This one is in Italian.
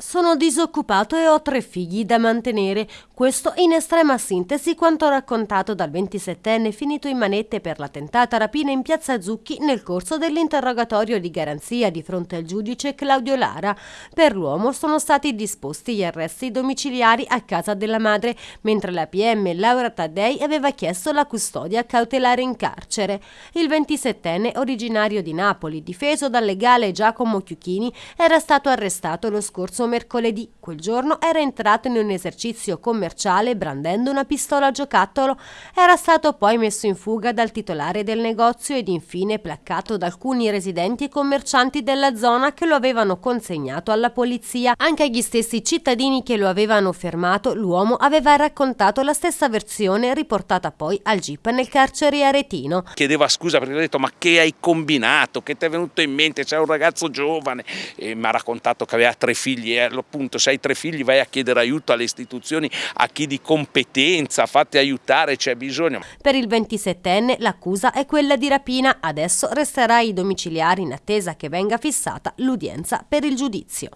Sono disoccupato e ho tre figli da mantenere. Questo in estrema sintesi quanto raccontato dal 27enne finito in manette per la tentata rapina in piazza Zucchi nel corso dell'interrogatorio di garanzia di fronte al giudice Claudio Lara. Per l'uomo sono stati disposti gli arresti domiciliari a casa della madre, mentre la PM Laura Taddei aveva chiesto la custodia cautelare in carcere. Il 27enne, originario di Napoli, difeso dal legale Giacomo Chiuchini, era stato arrestato lo scorso mercoledì. Quel giorno era entrato in un esercizio commerciale brandendo una pistola a giocattolo. Era stato poi messo in fuga dal titolare del negozio ed infine placcato da alcuni residenti e commercianti della zona che lo avevano consegnato alla polizia. Anche agli stessi cittadini che lo avevano fermato, l'uomo aveva raccontato la stessa versione riportata poi al GIP nel carcere aretino. Chiedeva scusa perché ho detto ma che hai combinato, che ti è venuto in mente, c'è un ragazzo giovane e mi ha raccontato che aveva tre figli appunto se hai tre figli vai a chiedere aiuto alle istituzioni, a chi di competenza, fate aiutare, c'è bisogno. Per il 27enne l'accusa è quella di rapina, adesso resterà ai domiciliari in attesa che venga fissata l'udienza per il giudizio.